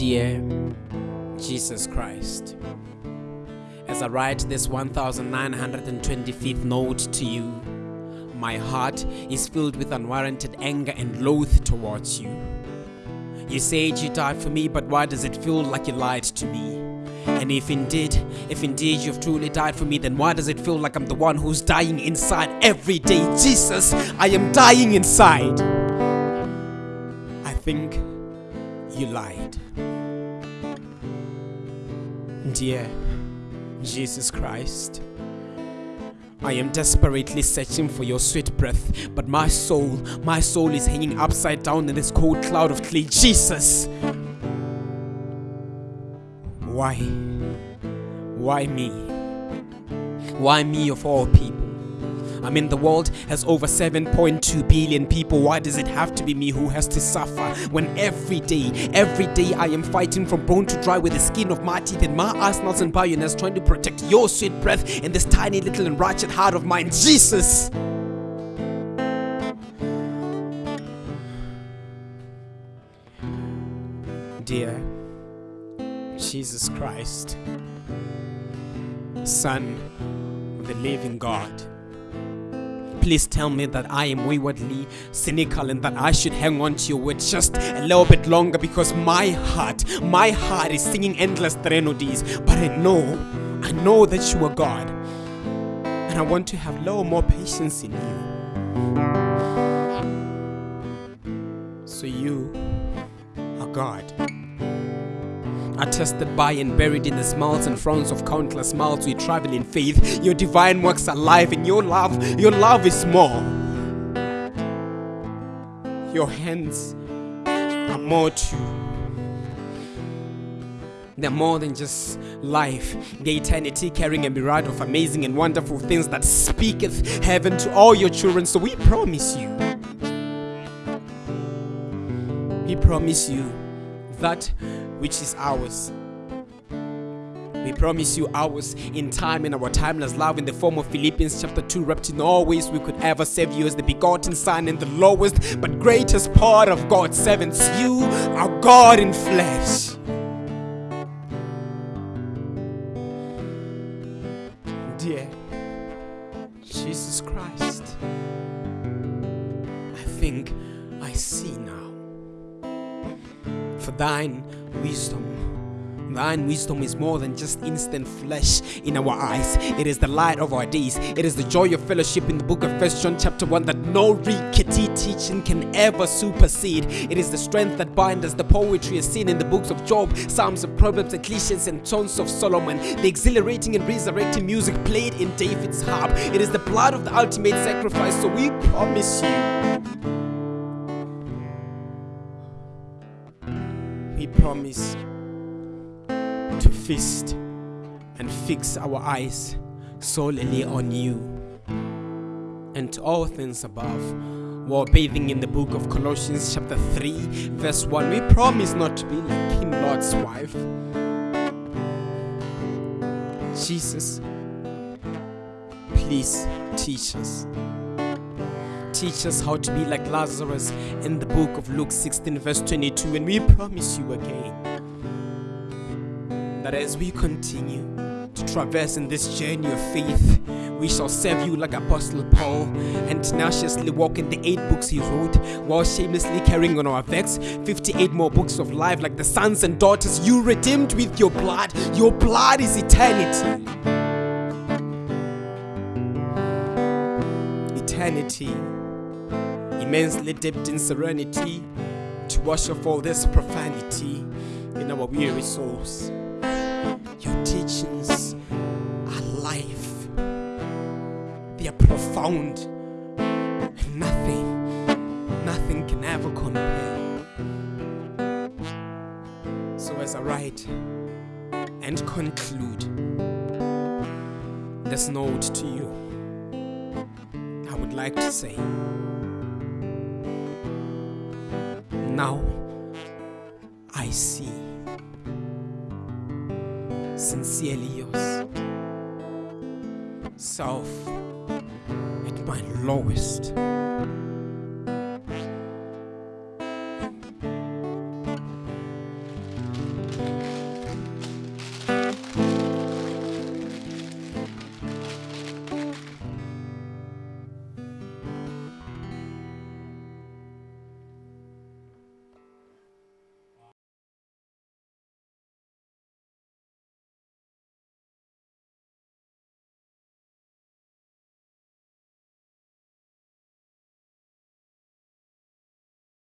Dear Jesus Christ, as I write this 1925th note to you, my heart is filled with unwarranted anger and loath towards you. You said you died for me, but why does it feel like you lied to me? And if indeed, if indeed you've truly died for me, then why does it feel like I'm the one who's dying inside every day? Jesus, I am dying inside. I think you lied. Dear Jesus Christ, I am desperately searching for your sweet breath, but my soul, my soul is hanging upside down in this cold cloud of clay. Jesus! Why? Why me? Why me of all people? I mean, the world has over 7.2 billion people. Why does it have to be me who has to suffer when every day, every day I am fighting from bone to dry with the skin of my teeth and my arsenals and bayonets trying to protect your sweet breath in this tiny little and wretched heart of mine? Jesus! Dear Jesus Christ, Son of the living God. Please tell me that I am waywardly cynical and that I should hang on to your word just a little bit longer because my heart, my heart is singing endless threnodies. But I know, I know that you are God. And I want to have a little more patience in you. So you are God attested by and buried in the smiles and frowns of countless miles we travel in faith. Your divine works are alive and your love, your love is more. Your hands are more too. They're more than just life, the eternity carrying a myriad of amazing and wonderful things that speaketh heaven to all your children. So we promise you, we promise you that which is ours. We promise you ours in time in our timeless love in the form of Philippians chapter 2, wrapped in all ways we could ever save you as the begotten Son and the lowest but greatest part of God's servants. You are God in flesh. Dear Jesus Christ, I think For thine wisdom. Thine wisdom is more than just instant flesh in our eyes. It is the light of our days. It is the joy of fellowship in the book of First John chapter 1 that no rickety teaching can ever supersede. It is the strength that binds us. The poetry is seen in the books of Job, Psalms of Proverbs, Ecclesiastes, and Songs of Solomon. The exhilarating and resurrecting music played in David's harp. It is the blood of the ultimate sacrifice. So we promise you. We promise to feast and fix our eyes solely on you and all things above. While bathing in the book of Colossians, chapter 3, verse 1, we promise not to be like King Lot's wife. Jesus, please teach us teach us how to be like Lazarus in the book of Luke 16, verse 22. And we promise you again that as we continue to traverse in this journey of faith, we shall serve you like Apostle Paul and tenaciously walk in the eight books he wrote while shamelessly carrying on our backs 58 more books of life like the sons and daughters you redeemed with your blood. Your blood is eternity. Eternity immensely dipped in serenity to wash off all this profanity in our weary souls. Your teachings are life, they are profound, and nothing, nothing can ever compare. So, as I write and conclude this note to you, I would like to say, now I see. Sincerely yours. Self at my lowest.